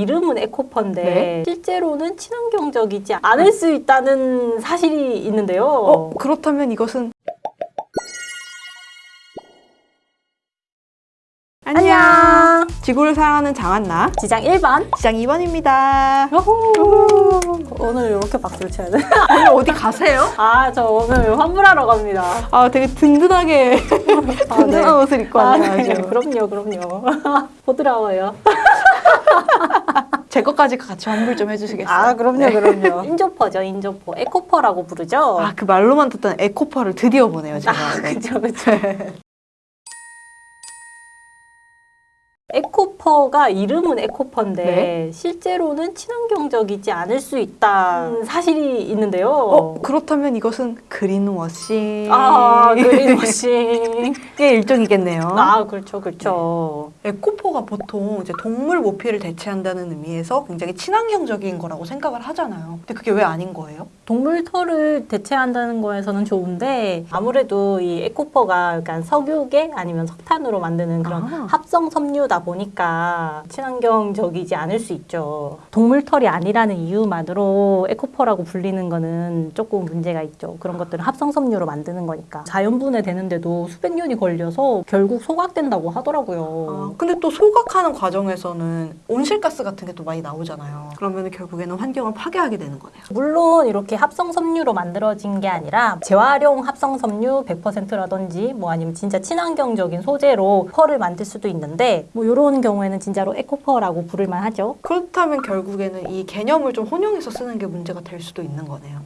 이름은 에코퍼인데 네. 실제로는 친환경적이지 않을 수 있다는 사실이 있는데요. 어, 그렇다면 이것은 안녕. 지구를 사랑하는 장한나 지장 1번. 시장 2번입니다. 오늘 이렇게 박수를 쳐야 돼? 오늘 어디 가세요? 아, 저 오늘 환불하러 갑니다. 아, 되게 든든하게 아, 든든한 네. 옷을 입고 아, 왔네요. 네. 아주. 그럼요, 그럼요. 보드라워요. 제 것까지 같이 환불 좀 해주시겠어요? 아, 그럼요, 그럼요. 인조퍼죠, 인조퍼. 에코퍼라고 부르죠. 아, 그 말로만 듣던 eco fur를 드디어 보네요, 제가. 아, 네. 그쵸, 그쵸. 에코퍼가 이름은 에코퍼인데 네. 실제로는 친환경적이지 않을 수 있다는 사실이 있는데요. 어, 그렇다면 이것은 그린워싱. 아, 그린워싱. 의 일종이겠네요. 아, 그렇죠, 그렇죠. eco fur가 보통 이제 동물 모피를 대체한다는 의미에서 굉장히 친환경적인 거라고 생각을 하잖아요. 근데 그게 왜 아닌 거예요? 동물 털을 대체한다는 거에서는 좋은데 아무래도 이 eco fur가 약간 석유계 아니면 석탄으로 만드는 그런 아. 합성 섬유다 보니까 친환경적이지 않을 수 있죠. 동물 털이 아니라는 이유만으로 eco fur라고 불리는 거는 조금 문제가 있죠. 그런 것들은 합성 섬유로 만드는 거니까 자연분해 되는데도 수백 년이 걸려서 결국 소각된다고 하더라고요. 아, 근데 또 소각하는 과정에서는 온실가스 같은 게 또 많이 나오잖아요. 그러면 결국에는 환경을 파괴하게 되는 거네요. 물론 이렇게 합성 섬유로 만들어진 게 아니라 재활용 합성 섬유 100%라든지 뭐 아니면 진짜 친환경적인 소재로 fur를 만들 수도 있는데 뭐 이런 경우 에는 진짜로 eco fur라고 부를 만 하죠. 그렇다면 결국에는 이 개념을 좀 혼용해서 쓰는 게 문제가 될 수도 있는 거네요.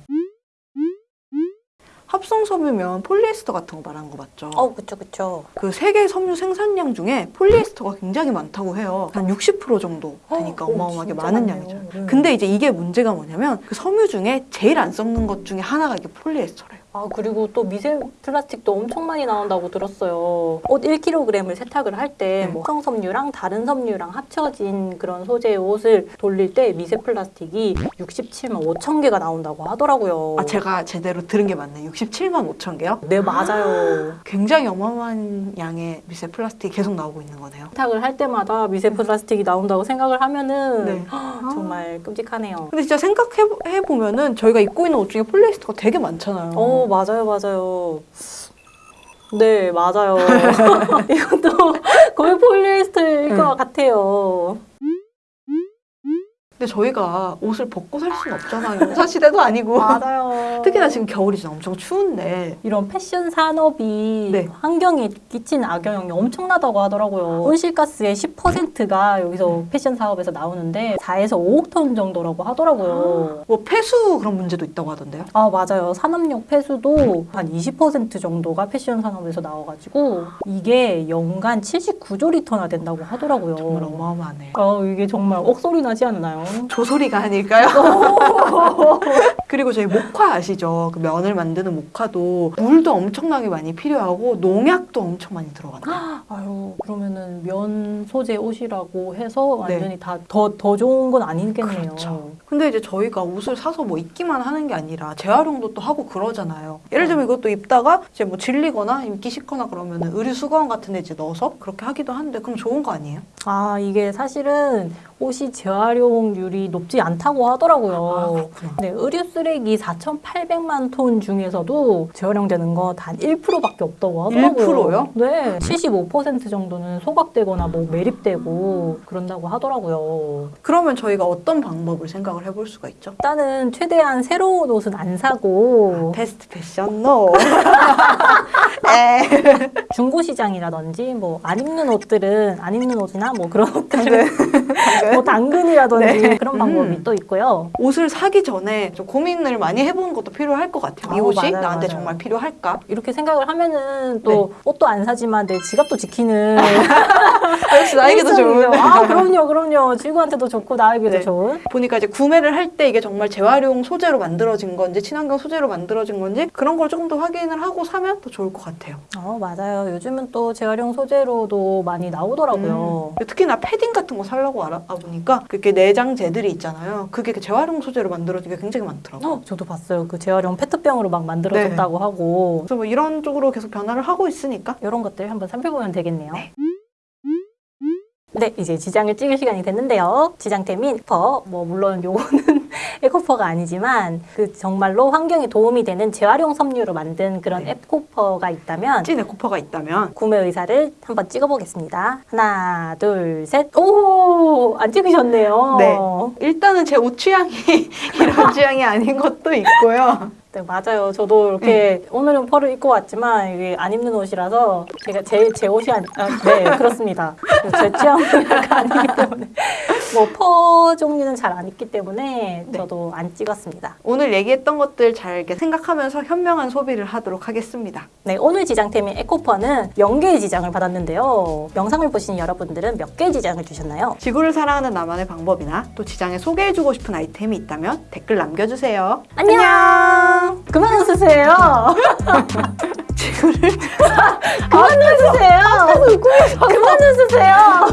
합성 섬유면 폴리에스터 같은 거 말하는 거 맞죠? 어, 그쵸, 그쵸. 그 세계 섬유 생산량 중에 폴리에스터가 굉장히 많다고 해요. 한 60% 정도 되니까 어, 어마어마하게 진짜 많은 많네요. 양이죠. 음. 근데 이제 이게 문제가 뭐냐면 그 섬유 중에 제일 안 썩는 것 중에 하나가 이게 폴리에스터래요. 아, 그리고 또 미세 플라스틱도 엄청 많이 나온다고 들었어요. 옷 1kg을 세탁을 할때 네. 뭐 섬유랑 다른 섬유랑 합쳐진 그런 소재의 옷을 돌릴 때 미세 플라스틱이 67만 5천 개가 나온다고 하더라고요. 아 제가 제대로 들은 게 맞네. 67만 5천 개요? 네, 맞아요. 굉장히 어마어마한 양의 미세 플라스틱이 계속 나오고 있는 거네요. 세탁을 할 때마다 미세 플라스틱이 나온다고 생각을 하면은 네. 정말 끔찍하네요. 근데 진짜 생각해 보면은 저희가 입고 있는 옷 중에 폴리에스터가 되게 많잖아요. 어, 맞아요, 맞아요. 네, 맞아요. 이것도 거의 폴리에스터일 네. 것 같아요. 근데 저희가 옷을 벗고 살 수는 없잖아요. 사시대도 아니고. 맞아요. 특히나 지금 겨울이잖아. 엄청 추운데. 이런 패션 산업이 네. 환경에 끼치는 악영향이 엄청나다고 하더라고요. 온실가스의 10%가 여기서 패션 사업에서 나오는데 4에서 5억 톤 정도라고 하더라고요. 뭐 폐수 그런 문제도 있다고 하던데요. 아 맞아요. 산업용 폐수도 한 20% 정도가 패션 산업에서 나와가지고 이게 연간 79조 리터나 된다고 하더라고요. 정말 어마어마하네. 아 이게 정말 억소리 나지 않나요? 조소리가 아닐까요? 그리고 저희 목화 아시죠? 그 면을 만드는 목화도 물도 엄청나게 많이 필요하고 농약도 엄청 많이 들어간다. 아유 그러면은 면 소재 옷이라고 해서 네. 완전히 다더 더 좋은 건 아니겠네요. 그렇죠. 근데 이제 저희가 옷을 사서 뭐 입기만 하는 게 아니라 재활용도 또 하고 그러잖아요. 예를 들면 이것도 입다가 이제 뭐 질리거나 입기 싫거나 그러면은 의류 수거함 같은 데 이제 넣어서 그렇게 하기도 하는데 그럼 좋은 거 아니에요? 아 이게 사실은 옷이 재활용률이 높지 않다고 하더라고요. 아. 네, 의류 쓰레기 4,800만 톤 중에서도 재활용되는 거 단 1%밖에 없다고 하더라고요. 1%요? 네, 75% 정도는 소각되거나 뭐 매립되고 그런다고 하더라고요. 그러면 저희가 어떤 방법을 생각을 해볼 수가 있죠? 일단은 최대한 새로운 옷은 안 사고 베스트 패션 노. 중고 시장이라든지 뭐 안 입는 옷들은 안 입는 옷이나 뭐 그런 네. 옷들은 뭐 당근이라든지 네. 그런 방법이 음. 또 있고요. 옷을 사기 전에 좀 고민을 많이 해보는 것도 필요할 것 같아요. 이 옷이 맞아요, 나한테 맞아요. 정말 필요할까? 이렇게 생각을 하면은 또 네. 옷도 안 사지만 내 지갑도 지키는 역시 나에게도 좋은. 아 그럼요 그럼요 지구한테도 좋고 나에게도 네. 좋은 보니까 이제 구매를 할 때 이게 정말 재활용 소재로 만들어진 건지 친환경 소재로 만들어진 건지 그런 걸 조금 더 확인을 하고 사면 더 좋을 것 같아요. 어 맞아요 요즘은 또 재활용 소재로도 많이 나오더라고요 음. 특히나 패딩 같은 거 살려고 알아보니까 그렇게 내장재들이 있잖아요. 그게 그 재활용 소재로 만들어진 게 굉장히 많더라고요. 어, 저도 봤어요 그 재활용 페트병으로 막 만들어졌다고 네. 하고 그래서 뭐 이런 쪽으로 계속 변화를 하고 있으니까 이런 것들 한번 살펴보면 되겠네요 네, 이제 지장을 찍을 시간이 됐는데요. 지장템인 eco fur, 뭐 물론 요거는 eco fur가 아니지만 그 정말로 환경에 도움이 되는 재활용 섬유로 만든 그런 네. 에코퍼가 있다면 찐 에코퍼가 있다면 구매 의사를 한번 찍어보겠습니다. 하나, 둘, 셋. 오, 안 찍으셨네요. 네. 일단은 제 옷 취향이 이런 취향이 아닌 것도 있고요. 네, 맞아요. 저도 이렇게 오늘은 fur를 입고 왔지만 이게 안 입는 옷이라서 제가 제, 제 옷이 아니, 아, 네, 그렇습니다. 제 취향이 약간 아니기 때문에 뭐 퍼 종류는 잘안 입기 때문에 네. 저도 안 찍었습니다. 오늘 얘기했던 것들 잘 생각하면서 현명한 소비를 하도록 하겠습니다. 네, 오늘 지장템인 에코퍼는 0개의 지장을 받았는데요. 영상을 보신 여러분들은 몇 개의 지장을 주셨나요? 지구를 사랑하는 나만의 방법이나 또 지장에 소개해주고 싶은 아이템이 있다면 댓글 남겨주세요. 안녕! 그만 웃으세요! 지구를 그만 웃으세요! 그만 웃으세요!